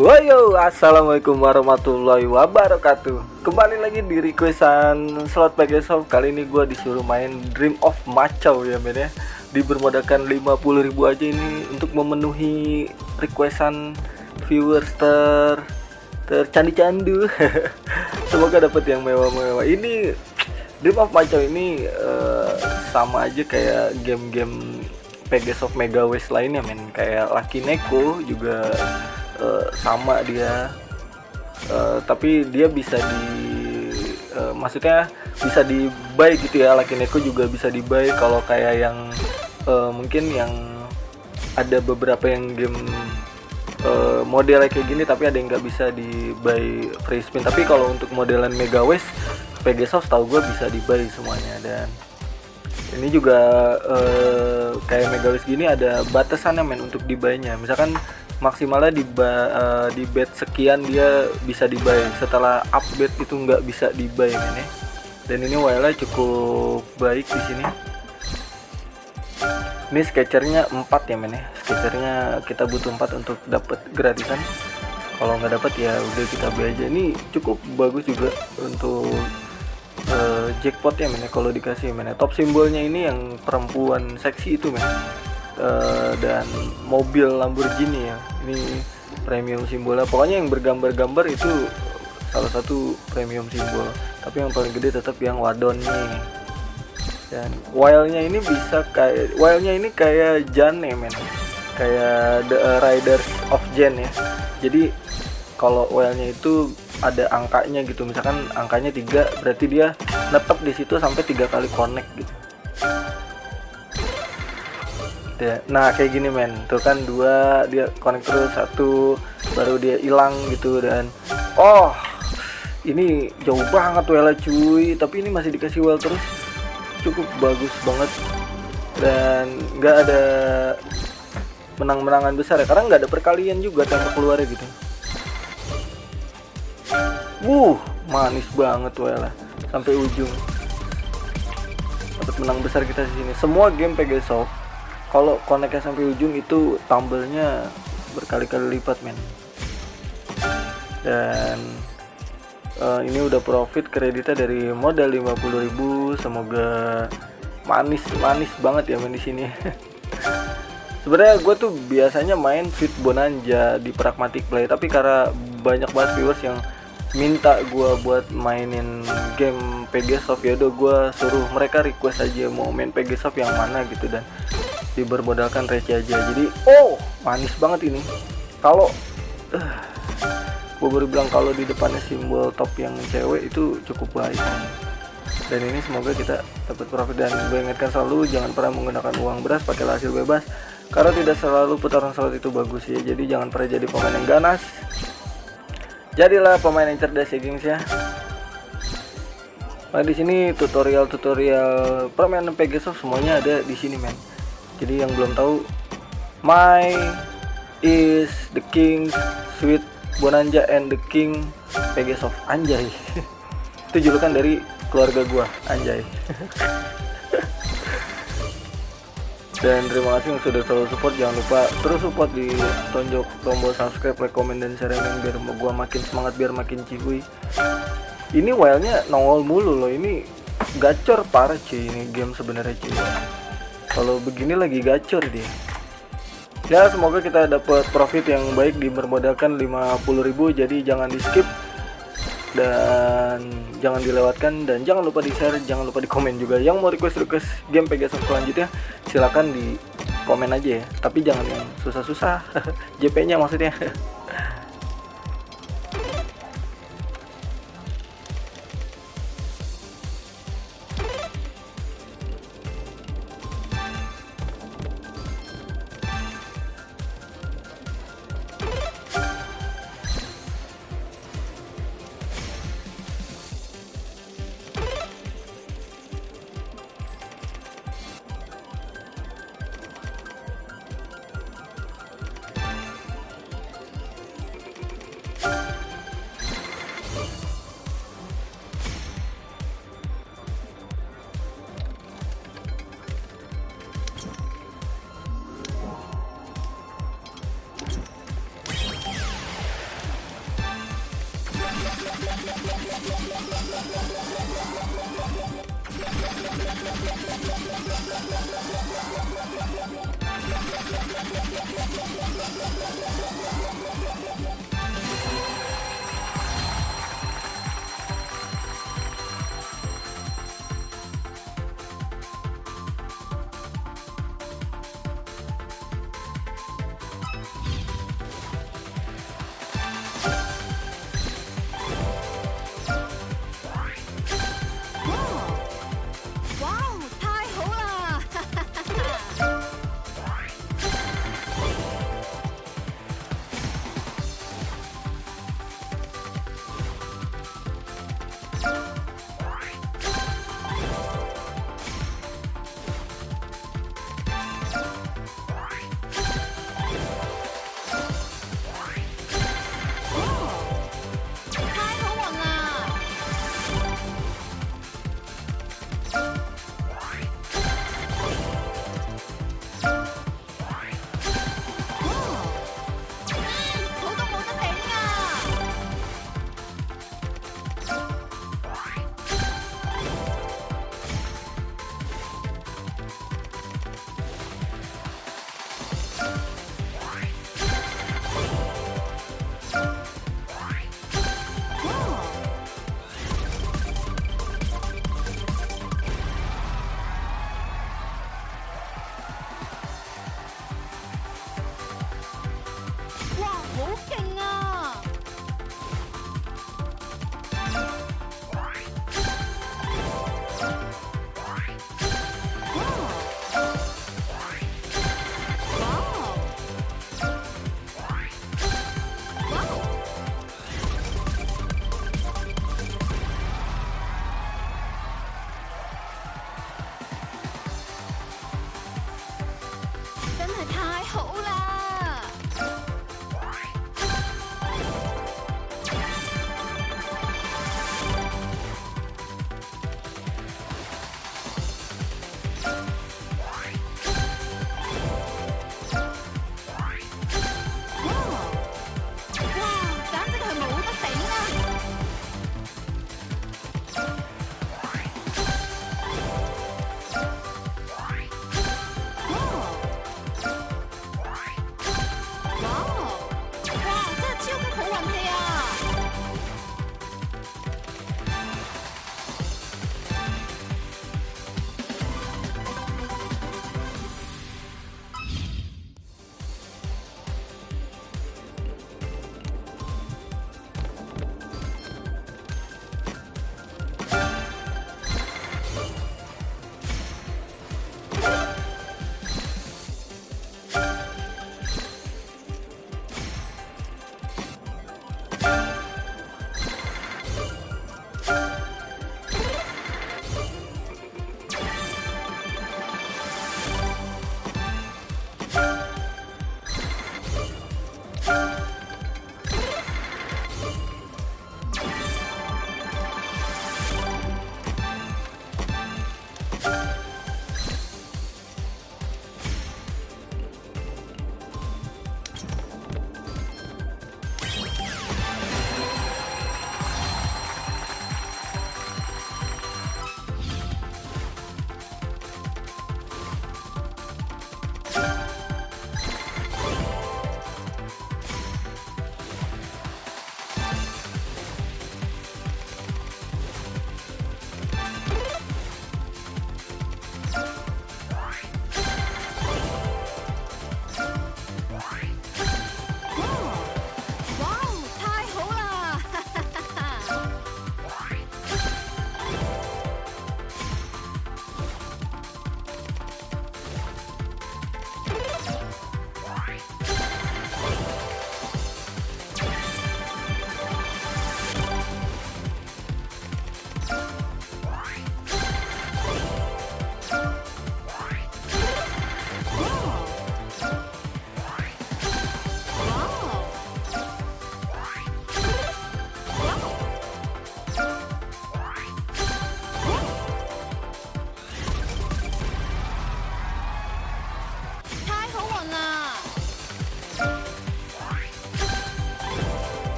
Woyo, assalamualaikum warahmatullahi wabarakatuh. Kembali lagi di requestan slot Pegasus. Kali ini gue disuruh main Dream of Macau ya men ya. Dibermodalkan 50.000 aja ini untuk memenuhi requestan viewers ter tercandu candu. Semoga dapat yang mewah-mewah. Ini Dream of Macau ini uh, sama aja kayak game-game Pegasus Mega West lainnya men. Kayak Lucky Neko juga uh, sama dia. Uh, tapi dia bisa di uh, maksudnya bisa di buy gitu ya Lakineko juga bisa di buy. Kalau kayak yang uh, mungkin yang ada beberapa yang game uh, modelnya kayak gini tapi ada yang nggak bisa di buy free spin. Tapi kalau untuk modelan Mega West Pegasus tahu gue bisa di buy semuanya. Dan ini juga uh, kayak Mega gini ada batasannya men untuk di buy nya misalkan maksimalnya di uh, di bet sekian dia bisa dibuy. Setelah update itu nggak bisa dibuy ini dan ini wildnya cukup baik di sini. Ini sketchernya 4 ya men ya. Sketchernya kita butuh 4 untuk dapat gratisan. Kalau nggak dapat ya udah kita beli aja. Ini cukup bagus juga untuk uh, jackpot ya men ya kalau dikasih men ya. Top simbolnya ini yang perempuan seksi itu men uh, dan mobil Lamborghini ya. Ini premium simbolnya. Pokoknya yang bergambar-gambar itu salah satu premium simbol. Tapi yang paling gede tetap yang wadon nih. Dan wildnya ini bisa kayak wildnya ini kayak Jan ya men. Kayak The Riders of Jen ya. Jadi kalau wildnya itu ada angkanya gitu. Misalkan angkanya tiga berarti dia netep di situ sampai tiga kali connect gitu ya nah kayak gini men. Tuh kan dua dia connect terus satu baru dia hilang gitu dan oh ini jauh banget well cuy. Tapi ini masih dikasih well terus. Cukup bagus banget. Dan nggak ada menang-menangan besar ya. Karena nggak ada perkalian juga tembak keluar gitu. Wuh manis banget well sampai ujung. Dapat menang besar kita di sini. Semua game Pegasus kalau connectnya sampai ujung itu tumblenya berkali-kali lipat men. Dan uh, ini udah profit kreditnya dari modal 50.000 semoga manis manis banget ya main di sini. Sebenarnya gue tuh biasanya main Sweet Bonanza di Pragmatic Play tapi karena banyak banget viewers yang minta gue buat mainin game Pegasoft ya udah gue suruh mereka request aja mau main Pegasoft yang mana gitu dan dibermodalkan receh aja. Jadi oh. manis banget ini. Kalau uh, gue baru bilang kalau di depannya simbol top yang cewek itu cukup baik. Dan ini semoga kita dapat profit. Dan gue ingatkan selalu jangan pernah menggunakan uang beras pakai hasil bebas. Karena tidak selalu putaran slot itu bagus ya. Jadi jangan pernah jadi pemain yang ganas. Jadilah pemain yang cerdas ya gengs ya. Nah di sini tutorial-tutorial permainan Pegasus semuanya ada di sini men jadi yang belum tahu my is the king sweet bonanza and the king Pegasus anjay. Itu julukan dari keluarga gua anjay. Dan terima kasih yang sudah selalu support. Jangan lupa terus support di tonjok tombol subscribe comment dan share biar gua makin semangat biar makin cihuy ini wildnya nongol mulu loh. Ini gacor parah cuy ini game sebenarnya cuy kalau begini lagi gacor dia. Ya semoga kita dapat profit yang baik di bermodalkan 50.000 jadi jangan di skip. Dan jangan dilewatkan dan jangan lupa di share jangan lupa di komen juga. Yang mau request request game Pegasus selanjutnya silahkan di komen aja ya. Tapi jangan yang susah-susah. JP nya maksudnya